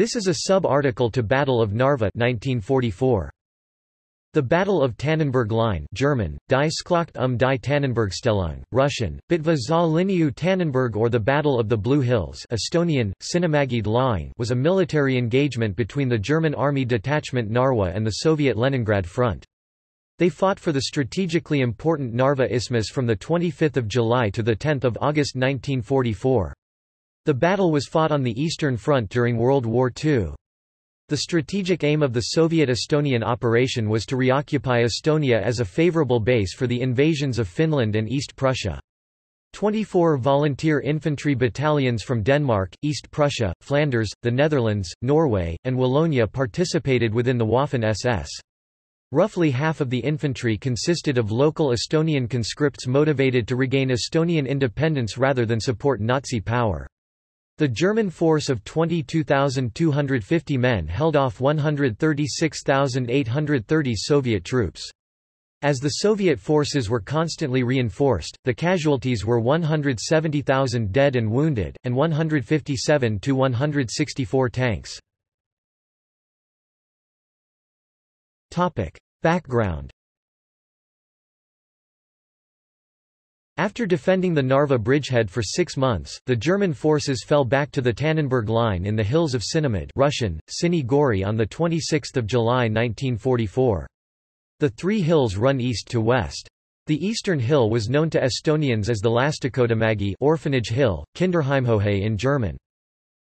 This is a sub-article to Battle of Narva 1944. The Battle of Tannenberg Line German, Die Schlacht um die Tannenbergstellung, Russian, Bitva za Liniu Tannenberg or the Battle of the Blue Hills Estonian, Sinimägede lahing was a military engagement between the German Army Detachment Narwa and the Soviet Leningrad Front. They fought for the strategically important Narva Isthmus from 25 July to 10 August 1944. The battle was fought on the Eastern Front during World War II. The strategic aim of the Soviet-Estonian operation was to reoccupy Estonia as a favorable base for the invasions of Finland and East Prussia. 24 volunteer infantry battalions from Denmark, East Prussia, Flanders, the Netherlands, Norway, and Wallonia participated within the Waffen-SS. Roughly half of the infantry consisted of local Estonian conscripts motivated to regain Estonian independence rather than support Nazi power. The German force of 22,250 men held off 136,830 Soviet troops. As the Soviet forces were constantly reinforced, the casualties were 170,000 dead and wounded, and 157 to 164 tanks. Background After defending the Narva bridgehead for six months, the German forces fell back to the Tannenberg Line in the hills of Sinimäed Russian, Sini Gori on 26 July 1944. The three hills run east to west. The eastern hill was known to Estonians as the Lastekodumägi Orphanage Hill, Kinderheimhohe in German.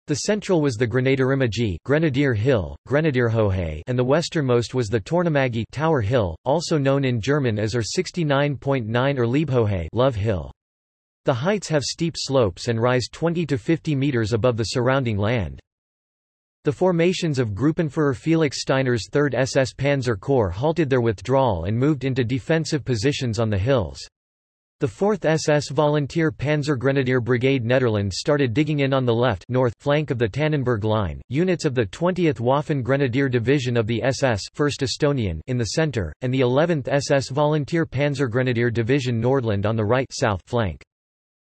The central was the Grenadierimägi Grenadier Hill, Grenadierhohe and the westernmost was the Tornimägi Tower Hill, also known in German as or 69.9 or Liebhohe Love Hill. The heights have steep slopes and rise 20 to 50 meters above the surrounding land. The formations of Gruppenführer Felix Steiner's 3rd SS Panzer Corps halted their withdrawal and moved into defensive positions on the hills. The 4th SS Volunteer Panzergrenadier Brigade Netherlands started digging in on the left north flank of the Tannenberg Line, units of the 20th Waffen Grenadier Division of the SS 1st Estonian in the center, and the 11th SS Volunteer Panzergrenadier Division Nordland on the right south flank.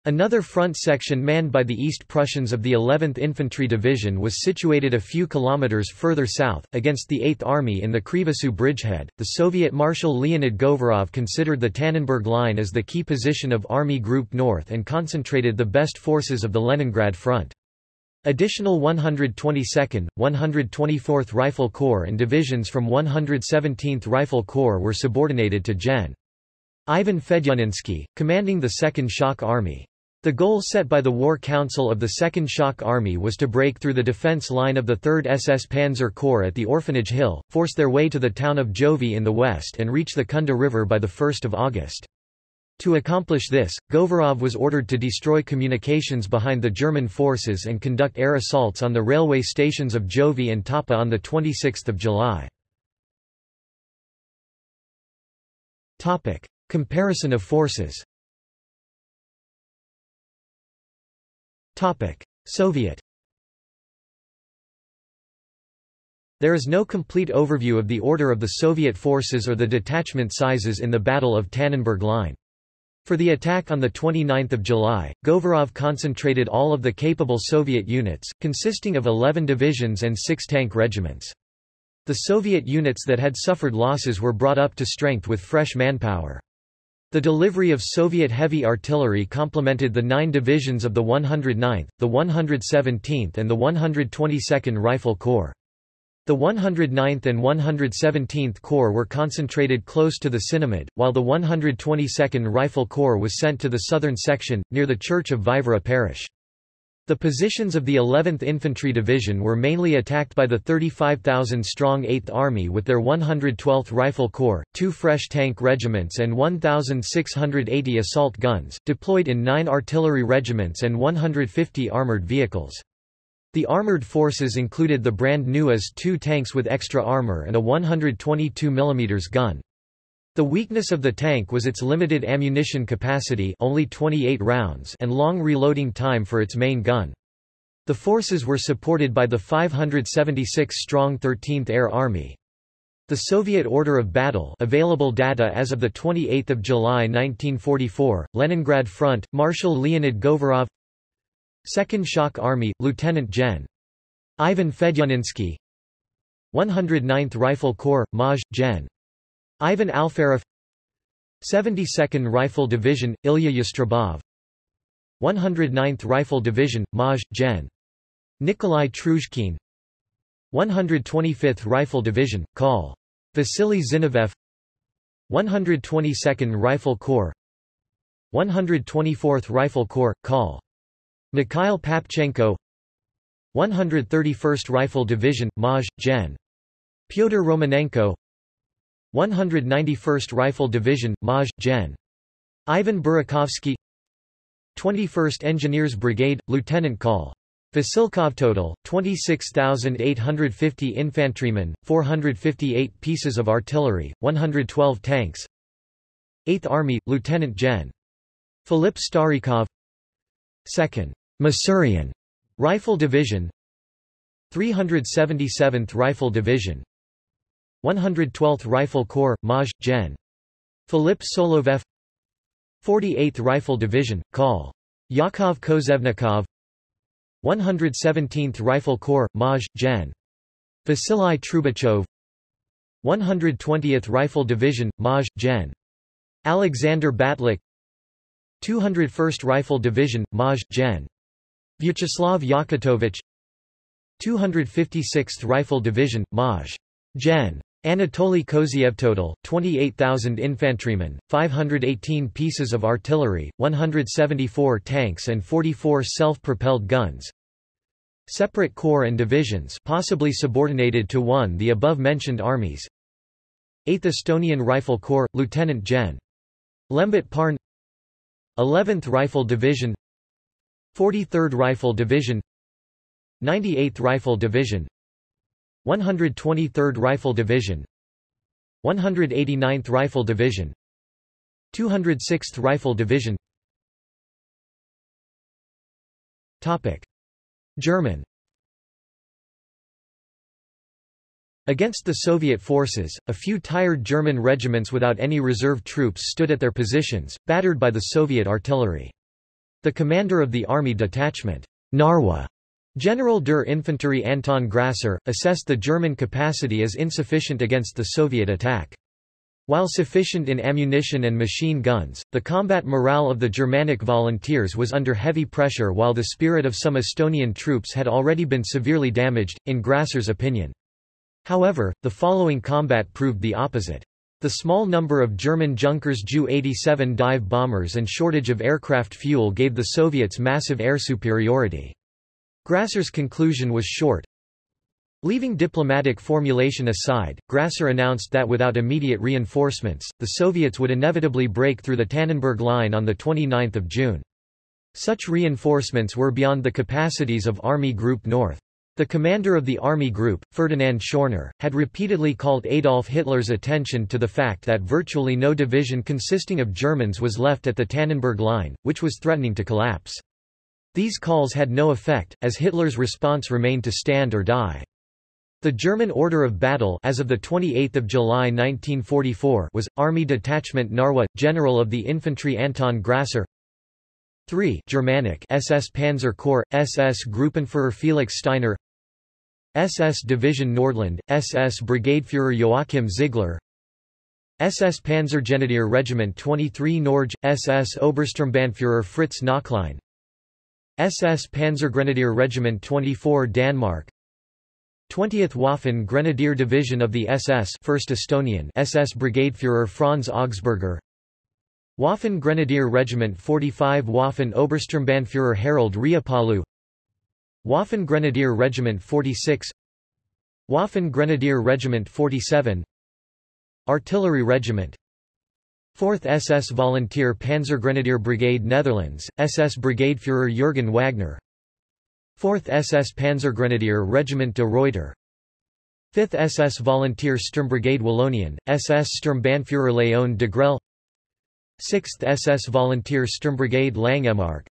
Another front section manned by the East Prussians of the 11th Infantry Division was situated a few kilometers further south, against the 8th Army in the Krivasoo bridgehead. The Soviet Marshal Leonid Govorov considered the Tannenberg Line as the key position of Army Group North and concentrated the best forces of the Leningrad Front. Additional 122nd, 124th Rifle Corps and divisions from 117th Rifle Corps were subordinated to Gen. Ivan Fedyuninsky, commanding the 2nd Shock Army. The goal set by the War Council of the Second Shock Army was to break through the defense line of the 3rd SS Panzer Corps at the Orphanage Hill, force their way to the town of Jõhvi in the west and reach the Kunda River by 1 August. To accomplish this, Govorov was ordered to destroy communications behind the German forces and conduct air assaults on the railway stations of Jõhvi and Tapa on 26 July. Comparison of forces Soviet There is no complete overview of the order of the Soviet forces or the detachment sizes in the Battle of Tannenberg Line. For the attack on 29 July, Govorov concentrated all of the capable Soviet units, consisting of 11 divisions and six tank regiments. The Soviet units that had suffered losses were brought up to strength with fresh manpower. The delivery of Soviet heavy artillery complemented the nine divisions of the 109th, the 117th and the 122nd Rifle Corps. The 109th and 117th Corps were concentrated close to the Sinimäed, while the 122nd Rifle Corps was sent to the southern section, near the church of Vaivara parish. The positions of the 11th Infantry Division were mainly attacked by the 35,000-strong 8th Army with their 112th Rifle Corps, two fresh tank regiments and 1,680 assault guns, deployed in nine artillery regiments and 150 armoured vehicles. The armoured forces included the brand new IS-2 tanks with extra armour and a 122 mm gun. The weakness of the tank was its limited ammunition capacity only 28 rounds and long reloading time for its main gun. The forces were supported by the 576-strong 13th Air Army. The Soviet order of battle available data as of 28 July 1944, Leningrad Front, Marshal Leonid Govorov 2nd Shock Army, Lieutenant Gen. Ivan Fedyuninsky 109th Rifle Corps, Maj. Gen. Ivan Alferov 72nd Rifle Division, Ilya Yastrebov 109th Rifle Division, Maj. Gen. Nikolai Truzhkin 125th Rifle Division, Col. Vasily Zinoviev 122nd Rifle Corps 124th Rifle Corps, Col. Mikhail Papchenko 131st Rifle Division, Maj. Gen. Pyotr Romanenko 191st Rifle Division, Maj. Gen. Ivan Burakovsky 21st Engineers Brigade, Lieutenant Col. Vasilkov total, 26,850 infantrymen, 458 pieces of artillery, 112 tanks 8th Army, Lieutenant Gen. Philip Starikov 2nd. Masurian Rifle Division 377th Rifle Division 112th Rifle Corps, Maj. Gen. Philip Solovev 48th Rifle Division, Col. Yakov Kozevnikov 117th Rifle Corps, Maj. Gen. Vasily Trubachov 120th Rifle Division, Maj. Gen. Alexander Batlik 201st Rifle Division, Maj. Gen. Vyacheslav Yakutovich 256th Rifle Division, Maj. Gen. Anatoly Koziev total, 28,000 infantrymen, 518 pieces of artillery, 174 tanks and 44 self-propelled guns. Separate corps and divisions possibly subordinated to one the above-mentioned armies. 8th Estonian Rifle Corps, Lieutenant Gen. Lembit Pärn. 11th Rifle Division. 43rd Rifle Division. 98th Rifle Division 123rd Rifle Division 189th Rifle Division 206th Rifle Division. Topic. German. Against the Soviet forces, a few tired German regiments without any reserve troops stood at their positions, battered by the Soviet artillery. The commander of the army detachment, Narwa, General der Infanterie Anton Grasser, assessed the German capacity as insufficient against the Soviet attack. While sufficient in ammunition and machine guns, the combat morale of the Germanic volunteers was under heavy pressure while the spirit of some Estonian troops had already been severely damaged, in Grasser's opinion. However, the following combat proved the opposite. The small number of German Junkers Ju-87 dive bombers and shortage of aircraft fuel gave the Soviets massive air superiority. Grasser's conclusion was short. Leaving diplomatic formulation aside, Grasser announced that without immediate reinforcements, the Soviets would inevitably break through the Tannenberg Line on 29 June. Such reinforcements were beyond the capacities of Army Group North. The commander of the Army Group, Ferdinand Schörner, had repeatedly called Adolf Hitler's attention to the fact that virtually no division consisting of Germans was left at the Tannenberg Line, which was threatening to collapse. These calls had no effect, as Hitler's response remained to stand or die. The German order of battle as of 28 July 1944 was, Army Detachment Narwa, General of the Infantry Anton Grasser. 3 Germanic SS Panzer Corps, SS Gruppenführer Felix Steiner. SS Division Nordland, SS Brigadeführer Joachim Ziegler. SS Panzergrenadier Regiment 23 Norge, SS Obersturmbannführer Fritz Knöchlein SS Panzergrenadier Regiment 24 Danmark 20th Waffen Grenadier Division of the SS 1st Estonian SS Brigadeführer Franz Augsburger. Waffen Grenadier Regiment 45 Waffen Obersturmbannführer Harald Riipalu Waffen Grenadier Regiment 46 Waffen Grenadier Regiment 47 Artillery Regiment 4th SS Volunteer Panzergrenadier Brigade Netherlands, SS Brigadeführer Jürgen Wagner. 4th SS Panzergrenadier Regiment de Ruyter 5th SS Volunteer Sturmbrigade Wallonien, SS Sturmbannführer Léon Degrelle 6th SS Volunteer Sturmbrigade Langemark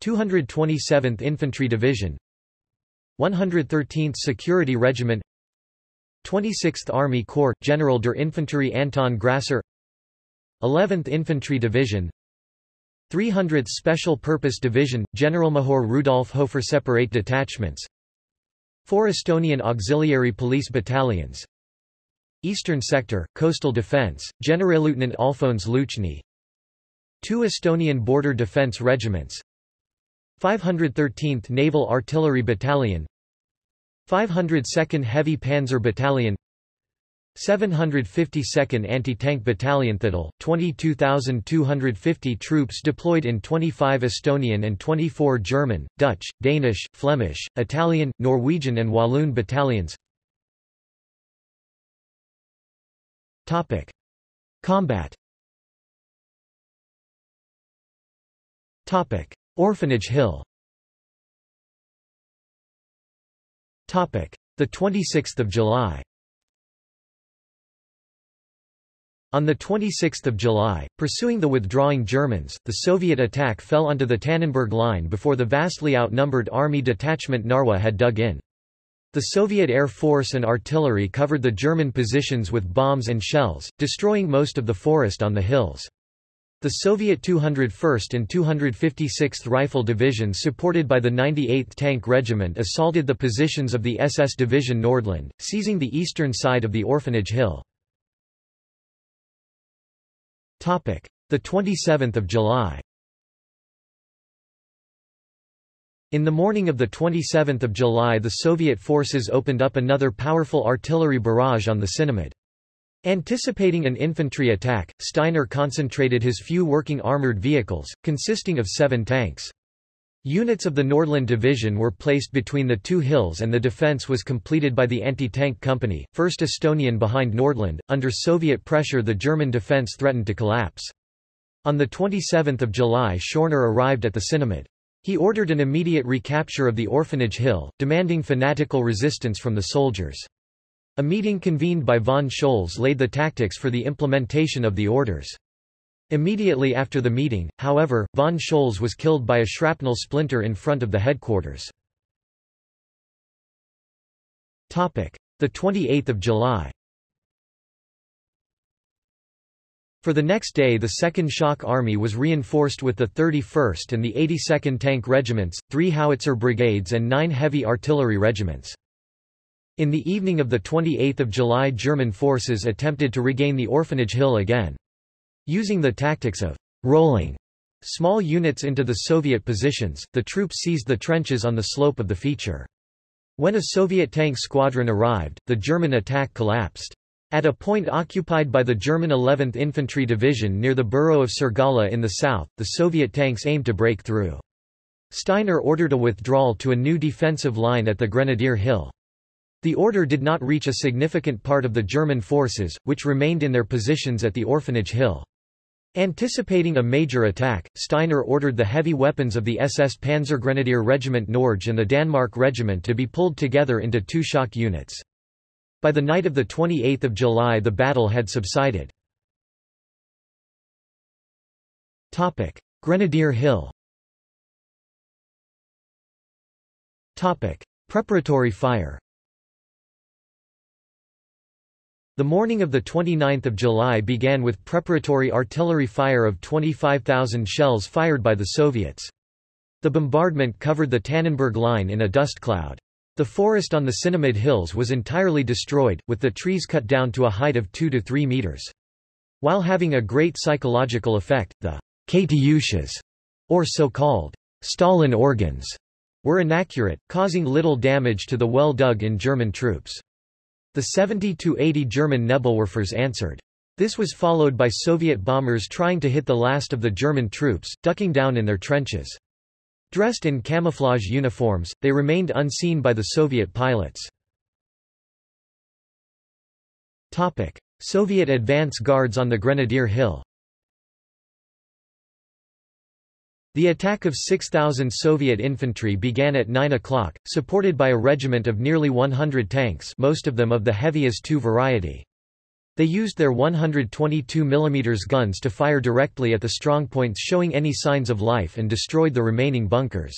227th Infantry Division. 113th Security Regiment. 26th Army Corps, General der Infanterie Anton Grasser 11th Infantry Division 300th Special Purpose Division, Generalmajor Rudolf Hofer Separate Detachments Four Estonian auxiliary police battalions Eastern Sector, Coastal Defence, Generalleutnant Alfons Luczny Two Estonian Border Defence Regiments 513th Naval Artillery Battalion 502nd Heavy Panzer Battalion 752nd Anti-Tank Battalion Total, 22,250 troops deployed in 25 Estonian and 24 German, Dutch, Danish, Flemish, Italian, Norwegian and Walloon battalions Topic. Combat Topic. Orphanage Hill Topic. The 26th of July On 26 July, pursuing the withdrawing Germans, the Soviet attack fell onto the Tannenberg Line before the vastly outnumbered Army Detachment Narwa had dug in. The Soviet Air Force and artillery covered the German positions with bombs and shells, destroying most of the forest on the hills. The Soviet 201st and 256th Rifle Divisions supported by the 98th Tank Regiment assaulted the positions of the SS Division Nordland, seizing the eastern side of the Orphanage Hill. Topic: The 27th of July. In the morning of the 27th of July the Soviet forces opened up another powerful artillery barrage on the Sinimäed. Anticipating an infantry attack, Steiner concentrated his few working armored vehicles, consisting of seven tanks. Units of the Nordland Division were placed between the two hills and the defense was completed by the anti-tank company, 1st Estonian behind Nordland. Under Soviet pressure the German defense threatened to collapse. On 27 July Schörner arrived at the Sinimäed. He ordered an immediate recapture of the Orphanage Hill, demanding fanatical resistance from the soldiers. A meeting convened by von Scholz laid the tactics for the implementation of the orders. Immediately after the meeting, however, von Scholz was killed by a shrapnel splinter in front of the headquarters. Topic: The 28th of July For the next day the 2nd Shock Army was reinforced with the 31st and the 82nd Tank Regiments, three howitzer brigades and nine heavy artillery regiments. In the evening of the 28th of July German forces attempted to regain the Orphanage Hill again. Using the tactics of rolling small units into the Soviet positions, the troops seized the trenches on the slope of the feature. When a Soviet tank squadron arrived, the German attack collapsed. At a point occupied by the German 11th Infantry Division near the borough of Sirgala in the south, the Soviet tanks aimed to break through. Steiner ordered a withdrawal to a new defensive line at the Grenadier Hill. The order did not reach a significant part of the German forces, which remained in their positions at the Orphanage Hill. Anticipating a major attack, Steiner ordered the heavy weapons of the SS Panzergrenadier Regiment Norge and the Danmark Regiment to be pulled together into two shock units. By the night of 28 July the battle had subsided. Grenadier Hill Preparatory fire The morning of 29 July began with preparatory artillery fire of 25,000 shells fired by the Soviets. The bombardment covered the Tannenberg Line in a dust cloud. The forest on the Sinimäed Hills was entirely destroyed, with the trees cut down to a height of 2 to 3 meters. While having a great psychological effect, the Katyushas, or so-called Stalin organs, were inaccurate, causing little damage to the well-dug-in German troops. The 70-80 German Nebelwerfers answered. This was followed by Soviet bombers trying to hit the last of the German troops, ducking down in their trenches. Dressed in camouflage uniforms, they remained unseen by the Soviet pilots. Soviet advance guards on the Grenadier Hill The attack of 6,000 Soviet infantry began at 9 o'clock, supported by a regiment of nearly 100 tanks most of them of the heavy IS-2 variety. They used their 122 mm guns to fire directly at the strongpoints showing any signs of life and destroyed the remaining bunkers.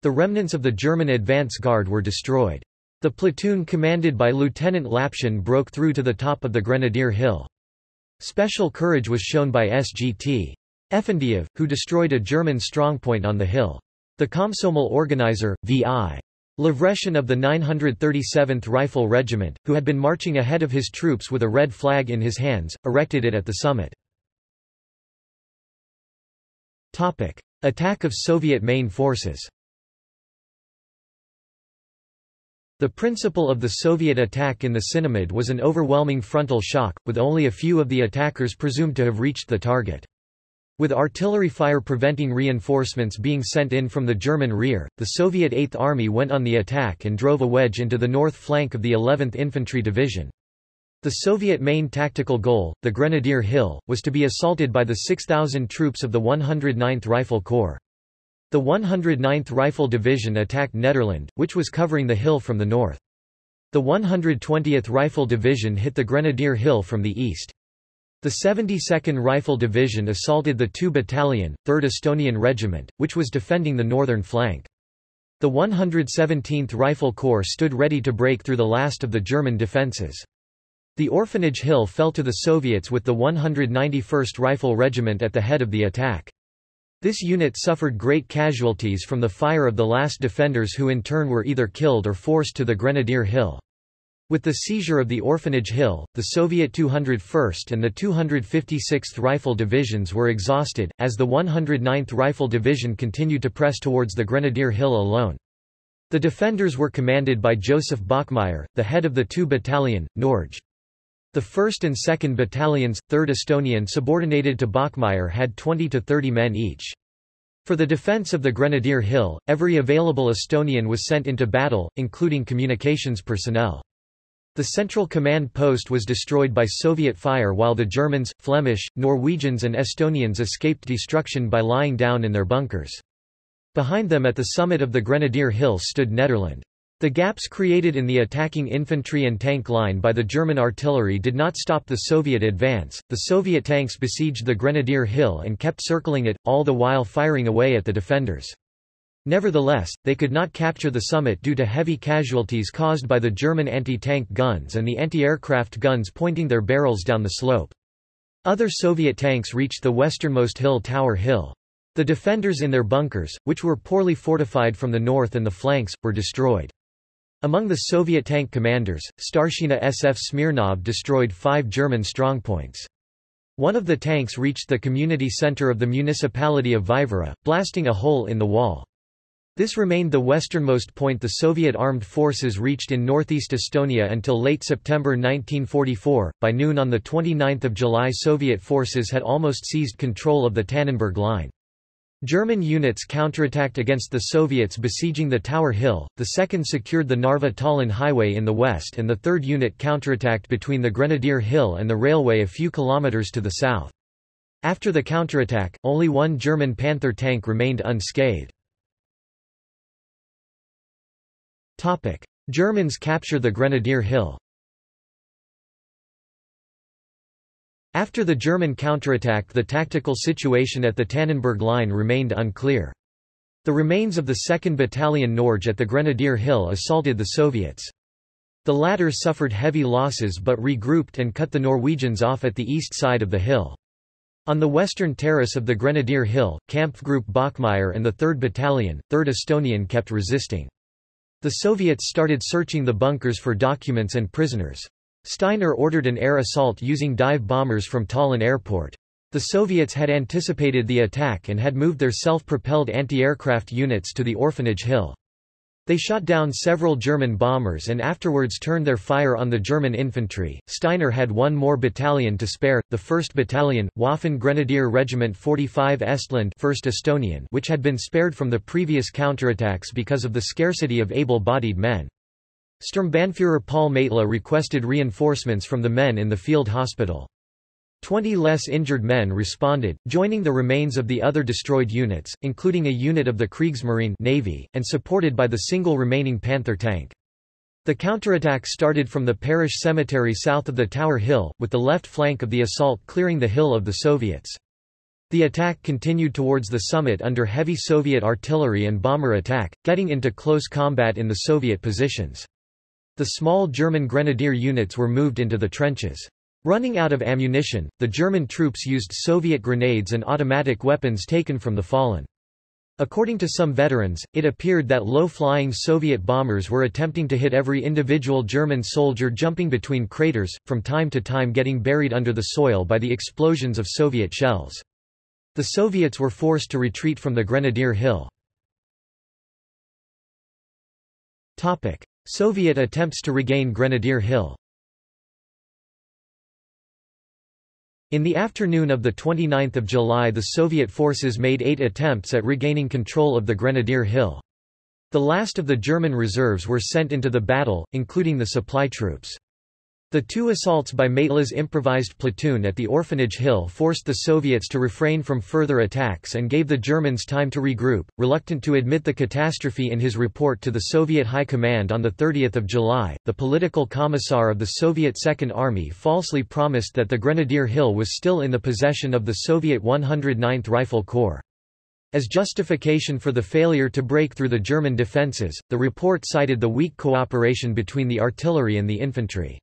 The remnants of the German advance guard were destroyed. The platoon commanded by Lieutenant Lapshin broke through to the top of the Grenadier Hill. Special courage was shown by SGT. Efendiev, who destroyed a German strongpoint on the hill. The Komsomol organizer, V.I. Lavreshin of the 937th Rifle Regiment, who had been marching ahead of his troops with a red flag in his hands, erected it at the summit. Attack of Soviet main forces The principle of the Soviet attack in the Sinimäed was an overwhelming frontal shock, with only a few of the attackers presumed to have reached the target. With artillery fire preventing reinforcements being sent in from the German rear, the Soviet Eighth Army went on the attack and drove a wedge into the north flank of the 11th Infantry Division. The Soviet main tactical goal, the Grenadier Hill, was to be assaulted by the 6,000 troops of the 109th Rifle Corps. The 109th Rifle Division attacked Nederland, which was covering the hill from the north. The 120th Rifle Division hit the Grenadier Hill from the east. The 72nd Rifle Division assaulted the 2 Battalion, 3rd Estonian Regiment, which was defending the northern flank. The 117th Rifle Corps stood ready to break through the last of the German defences. The Orphanage Hill fell to the Soviets with the 191st Rifle Regiment at the head of the attack. This unit suffered great casualties from the fire of the last defenders who in turn were either killed or forced to the Grenadier Hill. With the seizure of the Orphanage Hill, the Soviet 201st and the 256th Rifle Divisions were exhausted, as the 109th Rifle Division continued to press towards the Grenadier Hill alone. The defenders were commanded by Joseph Bachmeier, the head of the 2 Battalion, Norge. The 1st and 2nd Battalions, 3rd Estonian subordinated to Bachmeier had 20 to 30 men each. For the defense of the Grenadier Hill, every available Estonian was sent into battle, including communications personnel. The central command post was destroyed by Soviet fire while the Germans, Flemish, Norwegians and Estonians escaped destruction by lying down in their bunkers. Behind them at the summit of the Grenadier Hill stood Nederland. The gaps created in the attacking infantry and tank line by the German artillery did not stop the Soviet advance. The Soviet tanks besieged the Grenadier Hill and kept circling it, all the while firing away at the defenders. Nevertheless, they could not capture the summit due to heavy casualties caused by the German anti-tank guns and the anti-aircraft guns pointing their barrels down the slope. Other Soviet tanks reached the westernmost hill Tower Hill. The defenders in their bunkers, which were poorly fortified from the north and the flanks, were destroyed. Among the Soviet tank commanders, Starshina SF Smirnov destroyed five German strongpoints. One of the tanks reached the community center of the municipality of Vaivara, blasting a hole in the wall. This remained the westernmost point the Soviet armed forces reached in northeast Estonia until late September 1944. By noon on 29 July Soviet forces had almost seized control of the Tannenberg Line. German units counterattacked against the Soviets besieging the Tower Hill, the second secured the Narva-Tallinn highway in the west and the third unit counterattacked between the Grenadier Hill and the railway a few kilometers to the south. After the counterattack, only one German Panther tank remained unscathed. Topic. Germans capture the Grenadier Hill After the German counterattack the tactical situation at the Tannenberg Line remained unclear. The remains of the 2nd Battalion Norge at the Grenadier Hill assaulted the Soviets. The latter suffered heavy losses but regrouped and cut the Norwegians off at the east side of the hill. On the western terrace of the Grenadier Hill, Kampfgruppe Bachmeier and the 3rd Battalion, 3rd Estonian kept resisting. The Soviets started searching the bunkers for documents and prisoners. Steiner ordered an air assault using dive bombers from Tallinn airport. The Soviets had anticipated the attack and had moved their self-propelled anti-aircraft units to the Orphanage Hill. They shot down several German bombers and afterwards turned their fire on the German infantry. Steiner had one more battalion to spare, the 1st Battalion, Waffen Grenadier Regiment 45 Estland 1st Estonian which had been spared from the previous counterattacks because of the scarcity of able-bodied men. Sturmbannführer Paul Maitla requested reinforcements from the men in the field hospital. Twenty less injured men responded, joining the remains of the other destroyed units, including a unit of the Kriegsmarine Navy, and supported by the single remaining Panther tank. The counterattack started from the parish cemetery south of the Tower Hill, with the left flank of the assault clearing the hill of the Soviets. The attack continued towards the summit under heavy Soviet artillery and bomber attack, getting into close combat in the Soviet positions. The small German grenadier units were moved into the trenches. Running out of ammunition, the German troops used Soviet grenades and automatic weapons taken from the fallen. According to some veterans, it appeared that low-flying Soviet bombers were attempting to hit every individual German soldier jumping between craters, from time to time getting buried under the soil by the explosions of Soviet shells. The Soviets were forced to retreat from the Grenadier Hill. Soviet attempts to regain Grenadier Hill In the afternoon of 29 July the Soviet forces made eight attempts at regaining control of the Grenadier Hill. The last of the German reserves were sent into the battle, including the supply troops. The two assaults by Maitla's improvised platoon at the Orphanage Hill forced the Soviets to refrain from further attacks and gave the Germans time to regroup. Reluctant to admit the catastrophe in his report to the Soviet High Command on 30 July, the political commissar of the Soviet Second Army falsely promised that the Grenadier Hill was still in the possession of the Soviet 109th Rifle Corps. As justification for the failure to break through the German defences, the report cited the weak cooperation between the artillery and the infantry.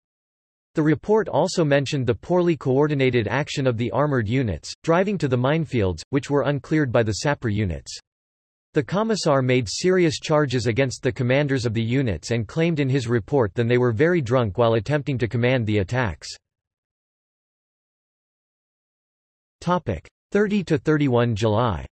The report also mentioned the poorly coordinated action of the armored units, driving to the minefields, which were uncleared by the sapper units. The commissar made serious charges against the commanders of the units and claimed in his report that they were very drunk while attempting to command the attacks. 30–31 July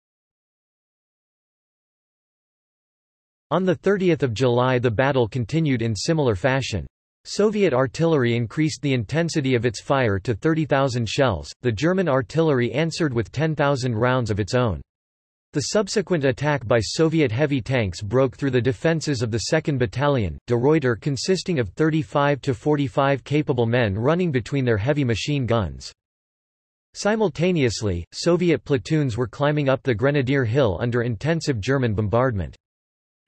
On 30 July the battle continued in similar fashion. Soviet artillery increased the intensity of its fire to 30,000 shells, the German artillery answered with 10,000 rounds of its own. The subsequent attack by Soviet heavy tanks broke through the defences of the 2nd Battalion, de Ruyter consisting of 35 to 45 capable men running between their heavy machine guns. Simultaneously, Soviet platoons were climbing up the Grenadier Hill under intensive German bombardment.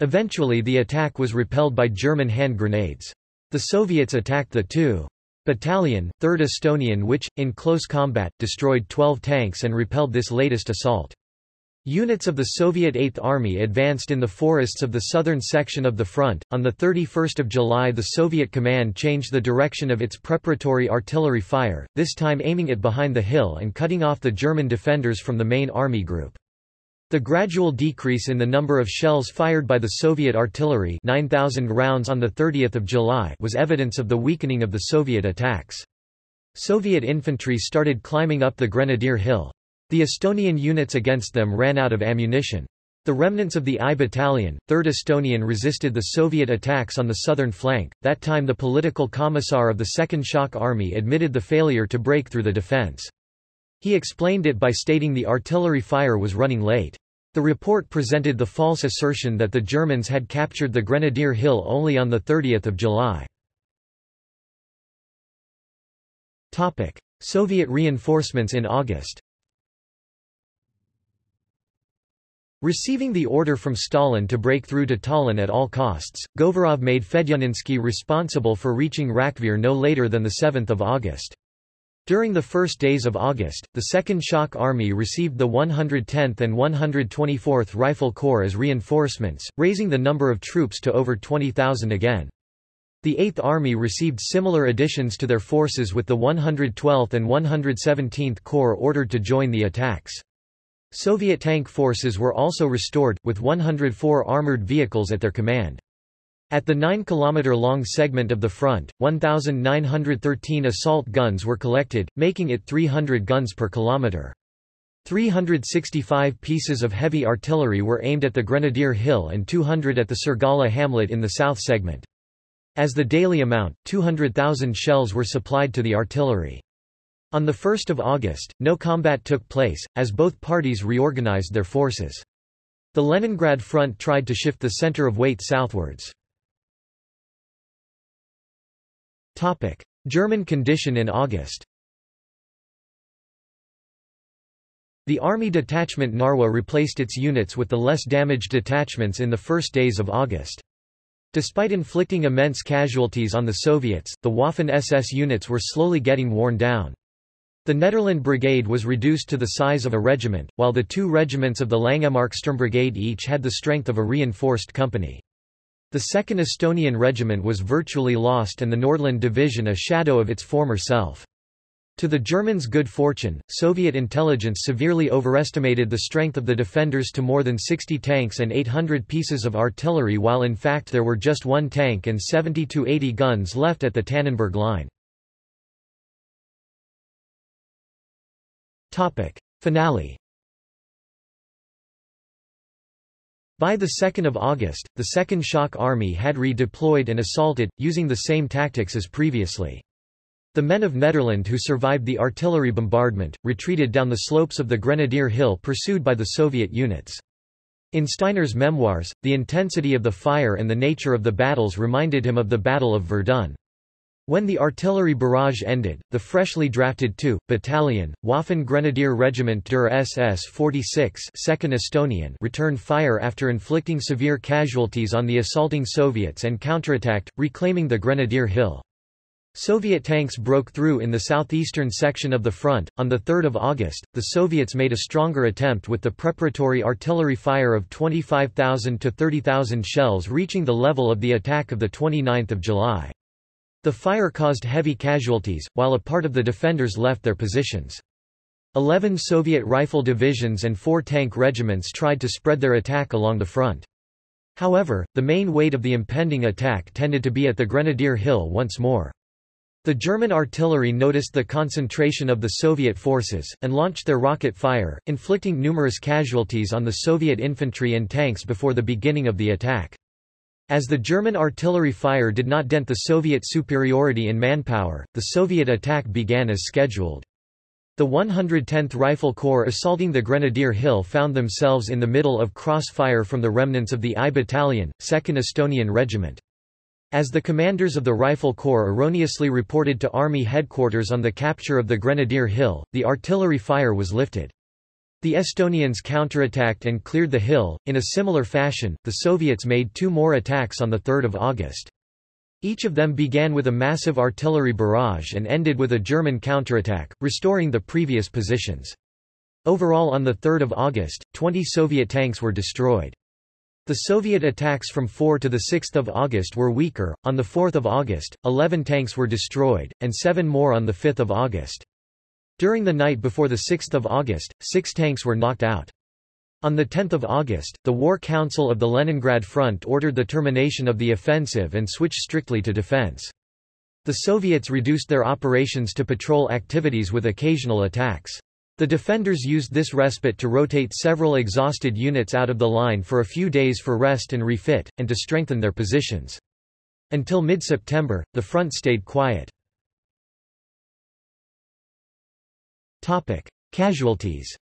Eventually the attack was repelled by German hand grenades. The Soviets attacked the 2. Battalion, 3rd Estonian which, in close combat, destroyed 12 tanks and repelled this latest assault. Units of the Soviet Eighth Army advanced in the forests of the southern section of the front. On the 31st of July, the Soviet command changed the direction of its preparatory artillery fire, this time aiming it behind the hill and cutting off the German defenders from the main army group. The gradual decrease in the number of shells fired by the Soviet artillery 9,000 rounds on 30 July was evidence of the weakening of the Soviet attacks. Soviet infantry started climbing up the Grenadier Hill. The Estonian units against them ran out of ammunition. The remnants of the I Battalion, 3rd Estonian resisted the Soviet attacks on the southern flank, that time the political commissar of the Second Shock Army admitted the failure to break through the defense. He explained it by stating the artillery fire was running late. The report presented the false assertion that the Germans had captured the Grenadier Hill only on 30 July. Soviet reinforcements in August Receiving the order from Stalin to break through to Tallinn at all costs, Govorov made Fedyuninsky responsible for reaching Rakvere no later than 7 August. During the first days of August, the Second Shock Army received the 110th and 124th Rifle Corps as reinforcements, raising the number of troops to over 20,000 again. The Eighth Army received similar additions to their forces with the 112th and 117th Corps ordered to join the attacks. Soviet tank forces were also restored, with 104 armored vehicles at their command. At the 9-kilometer-long segment of the front, 1,913 assault guns were collected, making it 300 guns per kilometer. 365 pieces of heavy artillery were aimed at the Grenadier Hill and 200 at the Sirgala hamlet in the south segment. As the daily amount, 200,000 shells were supplied to the artillery. On 1 August, no combat took place, as both parties reorganized their forces. The Leningrad front tried to shift the center of weight southwards. German condition in August The Army Detachment Narwa replaced its units with the less damaged detachments in the first days of August. Despite inflicting immense casualties on the Soviets, the Waffen-SS units were slowly getting worn down. The Nederland Brigade was reduced to the size of a regiment, while the two regiments of the Langemarksturmbrigade each had the strength of a reinforced company. The 2nd Estonian Regiment was virtually lost and the Nordland Division a shadow of its former self. To the Germans' good fortune, Soviet intelligence severely overestimated the strength of the defenders to more than 60 tanks and 800 pieces of artillery while in fact there were just one tank and 70 to 80 guns left at the Tannenberg Line. Finale By 2 August, the Second Shock Army had redeployed and assaulted, using the same tactics as previously. The men of Nederland who survived the artillery bombardment, retreated down the slopes of the Grenadier Hill pursued by the Soviet units. In Steiner's memoirs, the intensity of the fire and the nature of the battles reminded him of the Battle of Verdun. When the artillery barrage ended, the freshly drafted 2. Battalion, Waffen Grenadier Regiment der SS 46 2nd Estonian returned fire after inflicting severe casualties on the assaulting Soviets and counterattacked, reclaiming the Grenadier Hill. Soviet tanks broke through in the southeastern section of the front. On 3 August, the Soviets made a stronger attempt with the preparatory artillery fire of 25,000 to 30,000 shells reaching the level of the attack of 29 July. The fire caused heavy casualties, while a part of the defenders left their positions. Eleven Soviet rifle divisions and four tank regiments tried to spread their attack along the front. However, the main weight of the impending attack tended to be at the Grenadier Hill once more. The German artillery noticed the concentration of the Soviet forces, and launched their rocket fire, inflicting numerous casualties on the Soviet infantry and tanks before the beginning of the attack. As the German artillery fire did not dent the Soviet superiority in manpower, the Soviet attack began as scheduled. The 110th Rifle Corps assaulting the Grenadier Hill found themselves in the middle of crossfire from the remnants of the I Battalion, 2nd Estonian Regiment. As the commanders of the Rifle Corps erroneously reported to Army headquarters on the capture of the Grenadier Hill, the artillery fire was lifted. The Estonians counterattacked and cleared the hill. In a similar fashion, the Soviets made two more attacks on 3 August. Each of them began with a massive artillery barrage and ended with a German counterattack, restoring the previous positions. Overall on 3 August, 20 Soviet tanks were destroyed. The Soviet attacks from 4 to 6 August were weaker. On 4 August, 11 tanks were destroyed, and seven more on 5 August. During the night before 6 August, six tanks were knocked out. On 10 August, the War Council of the Leningrad Front ordered the termination of the offensive and switched strictly to defense. The Soviets reduced their operations to patrol activities with occasional attacks. The defenders used this respite to rotate several exhausted units out of the line for a few days for rest and refit, and to strengthen their positions. Until mid-September, the front stayed quiet. Casualties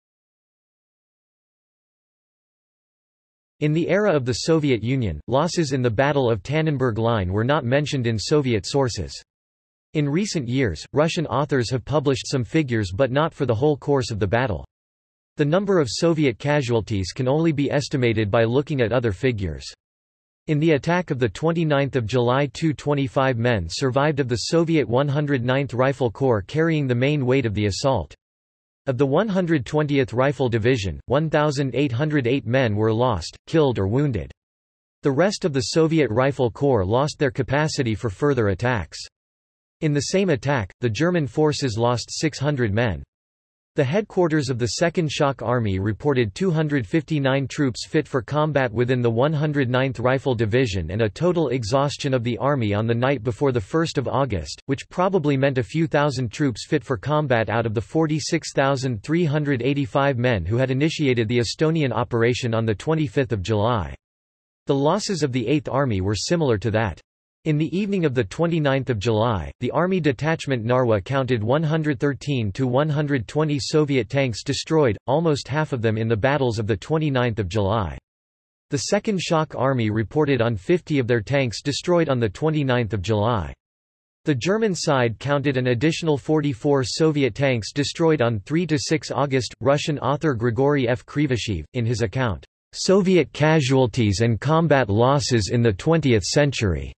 In the era of the Soviet Union, losses in the Battle of Tannenberg Line were not mentioned in Soviet sources. In recent years, Russian authors have published some figures but not for the whole course of the battle. The number of Soviet casualties can only be estimated by looking at other figures. In the attack of 29 July 225 men survived of the Soviet 109th Rifle Corps carrying the main weight of the assault. Of the 120th Rifle Division, 1,808 men were lost, killed or wounded. The rest of the Soviet Rifle Corps lost their capacity for further attacks. In the same attack, the German forces lost 600 men. The headquarters of the Second Shock Army reported 259 troops fit for combat within the 109th Rifle Division and a total exhaustion of the army on the night before 1 August, which probably meant a few thousand troops fit for combat out of the 46,385 men who had initiated the Estonian operation on 25 July. The losses of the 8th Army were similar to that. In the evening of 29 July, the Army Detachment Narwa counted 113 to 120 Soviet tanks destroyed, almost half of them in the battles of 29 July. The Second Shock Army reported on 50 of their tanks destroyed on 29 July. The German side counted an additional 44 Soviet tanks destroyed on 3–6 August. Russian author Grigory F. Krivosheev, in his account, "'Soviet Casualties and Combat Losses in the Twentieth Century'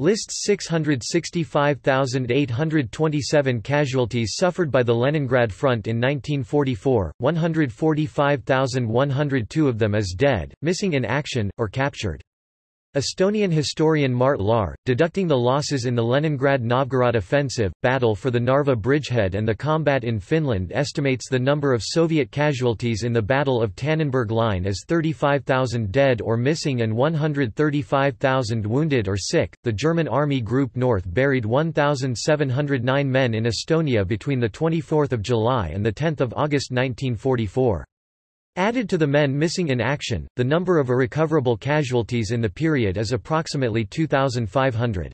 Lists 665,827 casualties suffered by the Leningrad Front in 1944, 145,102 of them as dead, missing in action, or captured. Estonian historian Mart Laar, deducting the losses in the Leningrad-Novgorod offensive, battle for the Narva bridgehead and the combat in Finland estimates the number of Soviet casualties in the Battle of Tannenberg Line as 35,000 dead or missing and 135,000 wounded or sick. The German Army Group North buried 1,709 men in Estonia between 24 July and 10 August 1944. Added to the men missing in action, the number of irrecoverable casualties in the period is approximately 2,500.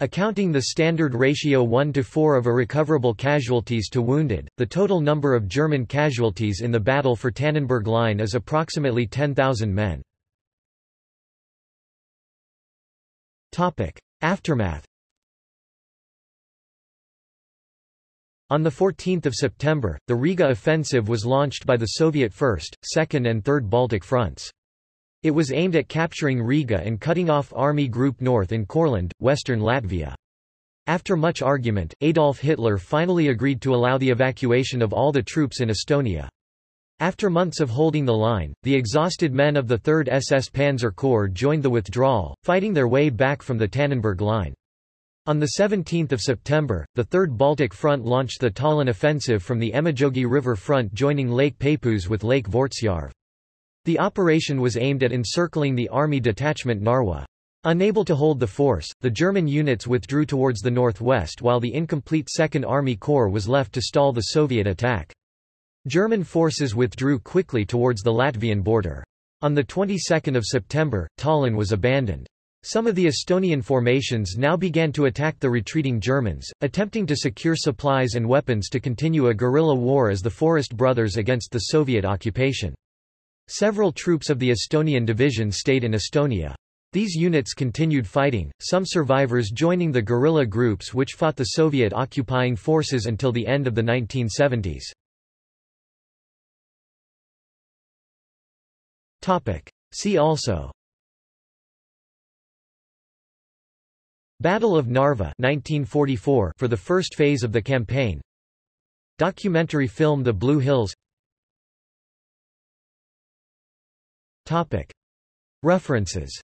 Accounting the standard ratio 1 to 4 of irrecoverable casualties to wounded, the total number of German casualties in the battle for Tannenberg Line is approximately 10,000 men. Aftermath On 14 September, the Riga offensive was launched by the Soviet 1st, 2nd and 3rd Baltic fronts. It was aimed at capturing Riga and cutting off Army Group North in Courland, western Latvia. After much argument, Adolf Hitler finally agreed to allow the evacuation of all the troops in Estonia. After months of holding the line, the exhausted men of the 3rd SS Panzer Corps joined the withdrawal, fighting their way back from the Tannenberg Line. On 17 September, the Third Baltic Front launched the Tallinn offensive from the Emajogi River front joining Lake Peipus with Lake Vortsjarv. The operation was aimed at encircling the army detachment Narwa. Unable to hold the force, the German units withdrew towards the northwest while the incomplete Second Army Corps was left to stall the Soviet attack. German forces withdrew quickly towards the Latvian border. On the 22nd of September, Tallinn was abandoned. Some of the Estonian formations now began to attack the retreating Germans, attempting to secure supplies and weapons to continue a guerrilla war as the Forest Brothers against the Soviet occupation. Several troops of the Estonian division stayed in Estonia. These units continued fighting, some survivors joining the guerrilla groups which fought the Soviet occupying forces until the end of the 1970s. See also Battle of Narva 1944 for the first phase of the campaign. Documentary film The Blue Hills. References